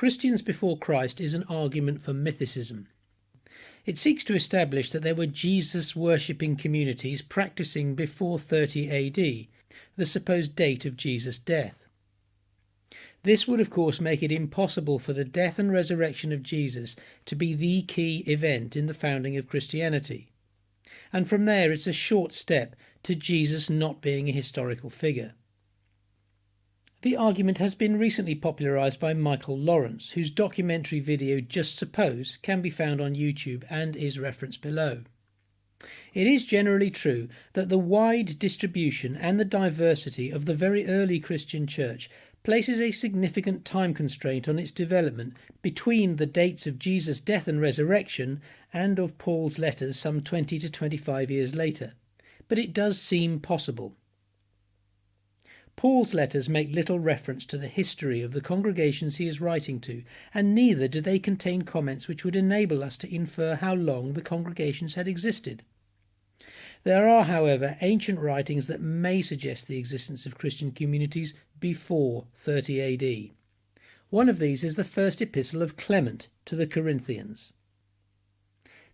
Christians before Christ is an argument for mythicism. It seeks to establish that there were Jesus worshipping communities practicing before 30 AD, the supposed date of Jesus' death. This would, of course, make it impossible for the death and resurrection of Jesus to be the key event in the founding of Christianity. And from there, it's a short step to Jesus not being a historical figure. The argument has been recently popularized by Michael Lawrence, whose documentary video Just Suppose can be found on YouTube and is referenced below. It is generally true that the wide distribution and the diversity of the very early Christian church places a significant time constraint on its development between the dates of Jesus' death and resurrection and of Paul's letters some 20 to 25 years later. But it does seem possible. Paul's letters make little reference to the history of the congregations he is writing to, and neither do they contain comments which would enable us to infer how long the congregations had existed. There are, however, ancient writings that may suggest the existence of Christian communities before 30 AD. One of these is the first epistle of Clement to the Corinthians.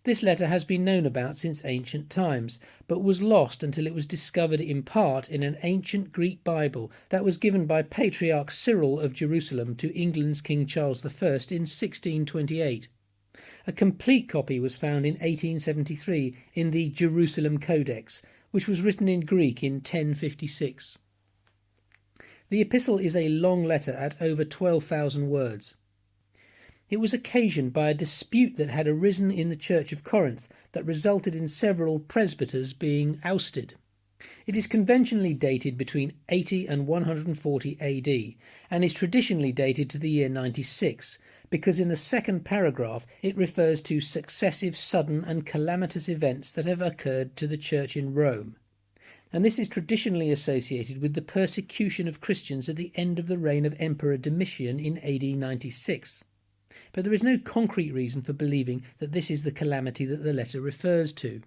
This letter has been known about since ancient times, but was lost until it was discovered in part in an ancient Greek Bible that was given by Patriarch Cyril of Jerusalem to England's King Charles I in 1628. A complete copy was found in 1873 in the Jerusalem Codex, which was written in Greek in 1056. The epistle is a long letter at over 12,000 words. It was occasioned by a dispute that had arisen in the Church of Corinth that resulted in several presbyters being ousted. It is conventionally dated between 80 and 140 AD and is traditionally dated to the year 96 because in the second paragraph it refers to successive sudden and calamitous events that have occurred to the church in Rome. And this is traditionally associated with the persecution of Christians at the end of the reign of Emperor Domitian in AD 96 but there is no concrete reason for believing that this is the calamity that the letter refers to.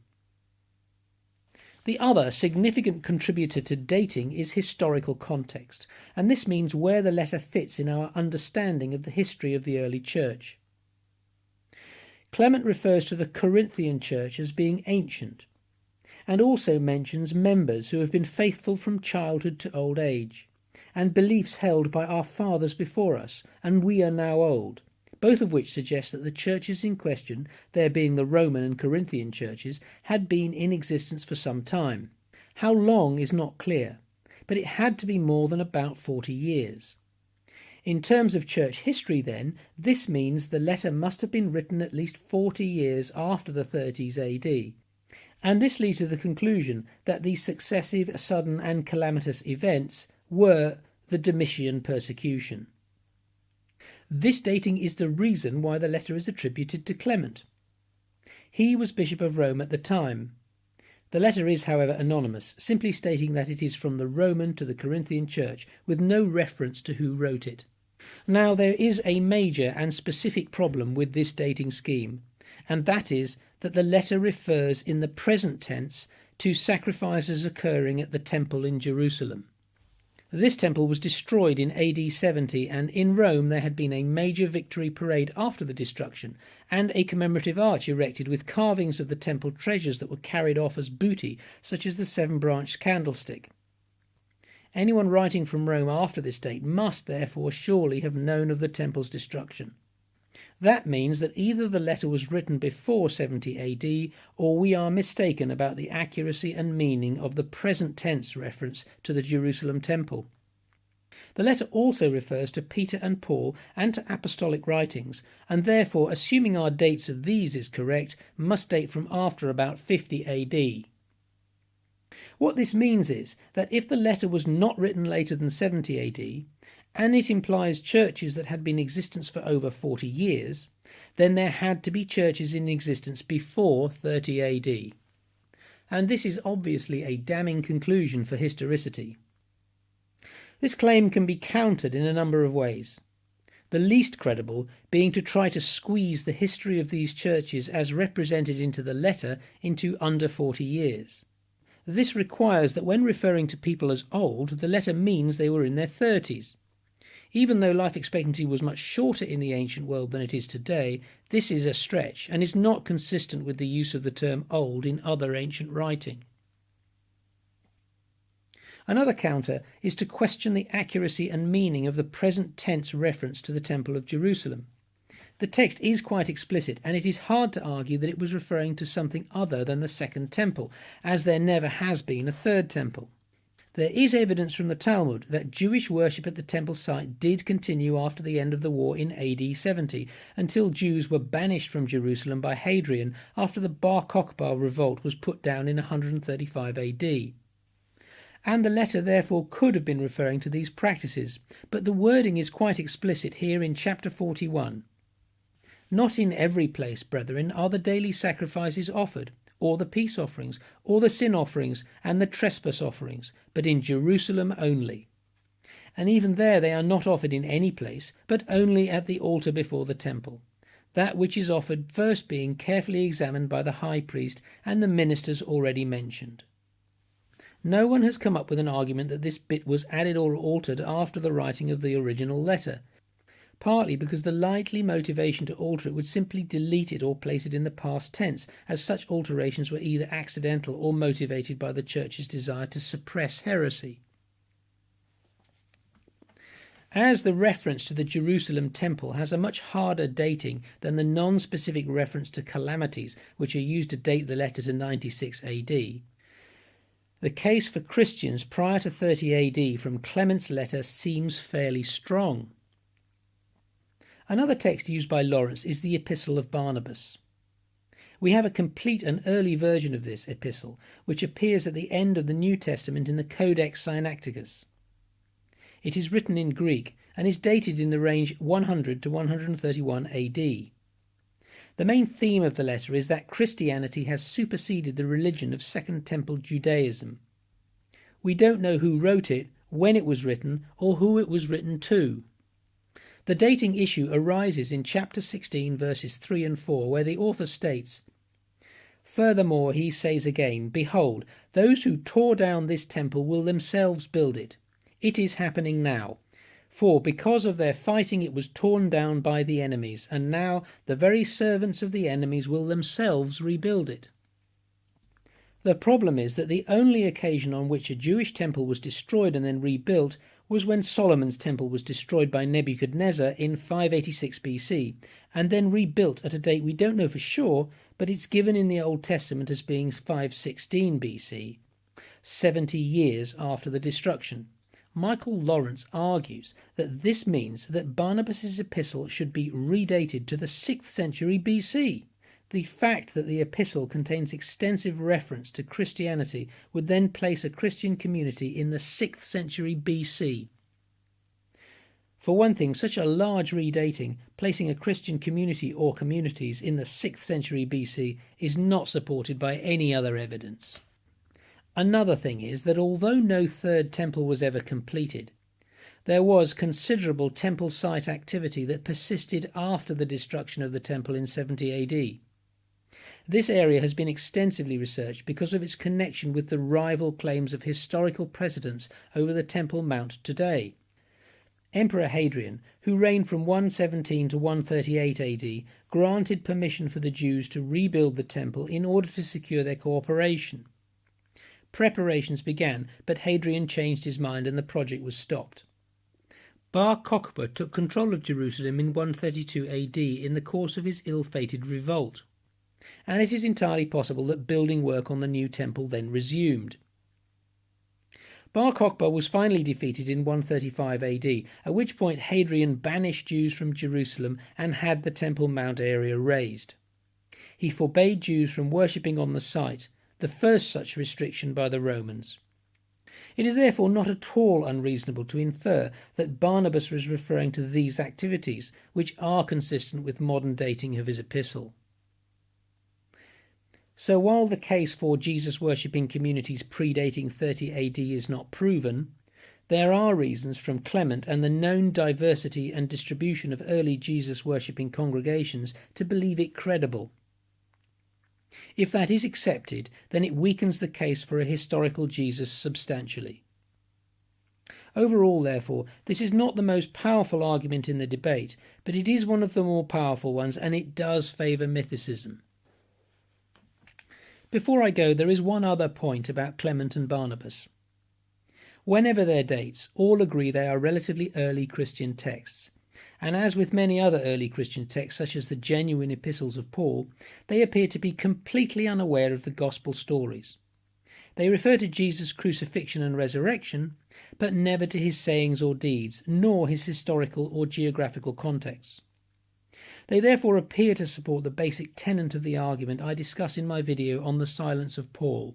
The other significant contributor to dating is historical context, and this means where the letter fits in our understanding of the history of the early church. Clement refers to the Corinthian church as being ancient, and also mentions members who have been faithful from childhood to old age, and beliefs held by our fathers before us, and we are now old, both of which suggest that the churches in question, there being the Roman and Corinthian churches, had been in existence for some time. How long is not clear, but it had to be more than about 40 years. In terms of church history, then, this means the letter must have been written at least 40 years after the 30s AD. And this leads to the conclusion that these successive, sudden, and calamitous events were the Domitian persecution. This dating is the reason why the letter is attributed to Clement. He was Bishop of Rome at the time. The letter is, however, anonymous, simply stating that it is from the Roman to the Corinthian church, with no reference to who wrote it. Now, there is a major and specific problem with this dating scheme, and that is that the letter refers in the present tense to sacrifices occurring at the temple in Jerusalem. This temple was destroyed in AD 70, and in Rome there had been a major victory parade after the destruction, and a commemorative arch erected with carvings of the temple treasures that were carried off as booty, such as the seven branched candlestick. Anyone writing from Rome after this date must therefore surely have known of the temple's destruction. That means that either the letter was written before 70 AD or we are mistaken about the accuracy and meaning of the present tense reference to the Jerusalem temple. The letter also refers to Peter and Paul and to apostolic writings, and therefore, assuming our dates of these is correct, must date from after about 50 AD. What this means is that if the letter was not written later than 70 AD, and it implies churches that had been in existence for over 40 years, then there had to be churches in existence before 30 AD. And this is obviously a damning conclusion for historicity. This claim can be countered in a number of ways. The least credible being to try to squeeze the history of these churches as represented into the letter into under 40 years. This requires that when referring to people as old, the letter means they were in their 30s. Even though life expectancy was much shorter in the ancient world than it is today, this is a stretch and is not consistent with the use of the term old in other ancient writing. Another counter is to question the accuracy and meaning of the present tense reference to the Temple of Jerusalem. The text is quite explicit, and it is hard to argue that it was referring to something other than the Second Temple, as there never has been a Third Temple. There is evidence from the Talmud that Jewish worship at the temple site did continue after the end of the war in AD 70, until Jews were banished from Jerusalem by Hadrian after the Bar Kokhba revolt was put down in 135 AD. And the letter therefore could have been referring to these practices, but the wording is quite explicit here in chapter 41. Not in every place, brethren, are the daily sacrifices offered, or the peace offerings, or the sin offerings, and the trespass offerings, but in Jerusalem only. And even there they are not offered in any place, but only at the altar before the temple. That which is offered first being carefully examined by the high priest and the ministers already mentioned. No one has come up with an argument that this bit was added or altered after the writing of the original letter, partly because the likely motivation to alter it would simply delete it or place it in the past tense, as such alterations were either accidental or motivated by the Church's desire to suppress heresy. As the reference to the Jerusalem temple has a much harder dating than the non specific reference to calamities, which are used to date the letter to 96 AD, the case for Christians prior to 30 AD from Clement's letter seems fairly strong. Another text used by Lawrence is the Epistle of Barnabas. We have a complete and early version of this epistle, which appears at the end of the New Testament in the Codex Sinaiticus. It is written in Greek and is dated in the range 100 to 131 AD. The main theme of the letter is that Christianity has superseded the religion of Second Temple Judaism. We don't know who wrote it, when it was written, or who it was written to. The dating issue arises in chapter 16, verses 3 and 4, where the author states, Furthermore, he says again, Behold, those who tore down this temple will themselves build it. It is happening now. For because of their fighting it was torn down by the enemies, and now the very servants of the enemies will themselves rebuild it. The problem is that the only occasion on which a Jewish temple was destroyed and then rebuilt was when Solomon's temple was destroyed by Nebuchadnezzar in 586 BC, and then rebuilt at a date we don't know for sure, but it's given in the Old Testament as being 516 BC, 70 years after the destruction. Michael Lawrence argues that this means that Barnabas's epistle should be redated to the 6th century BC. The fact that the epistle contains extensive reference to Christianity would then place a Christian community in the 6th century BC. For one thing, such a large redating, placing a Christian community or communities in the 6th century BC, is not supported by any other evidence. Another thing is that although no third temple was ever completed, there was considerable temple site activity that persisted after the destruction of the temple in 70 AD. This area has been extensively researched because of its connection with the rival claims of historical precedents over the Temple Mount today. Emperor Hadrian, who reigned from 117 to 138 AD, granted permission for the Jews to rebuild the temple in order to secure their cooperation. Preparations began, but Hadrian changed his mind and the project was stopped. Bar Kokhba took control of Jerusalem in 132 AD in the course of his ill fated revolt and it is entirely possible that building work on the new temple then resumed. Bar Kokhba was finally defeated in 135 AD, at which point Hadrian banished Jews from Jerusalem and had the Temple Mount area razed. He forbade Jews from worshipping on the site, the first such restriction by the Romans. It is therefore not at all unreasonable to infer that Barnabas was referring to these activities, which are consistent with modern dating of his epistle. So while the case for Jesus worshipping communities predating 30 AD is not proven, there are reasons from Clement and the known diversity and distribution of early Jesus worshipping congregations to believe it credible. If that is accepted, then it weakens the case for a historical Jesus substantially. Overall, therefore, this is not the most powerful argument in the debate, but it is one of the more powerful ones, and it does favour mythicism. Before I go, there is one other point about Clement and Barnabas. Whenever their dates, all agree they are relatively early Christian texts, and as with many other early Christian texts, such as the genuine epistles of Paul, they appear to be completely unaware of the gospel stories. They refer to Jesus' crucifixion and resurrection, but never to his sayings or deeds, nor his historical or geographical contexts. They therefore appear to support the basic tenet of the argument I discuss in my video on the silence of Paul.